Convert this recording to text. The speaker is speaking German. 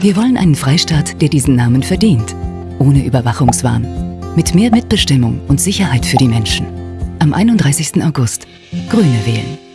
Wir wollen einen Freistaat, der diesen Namen verdient. Ohne Überwachungswahn. Mit mehr Mitbestimmung und Sicherheit für die Menschen. Am 31. August. Grüne wählen.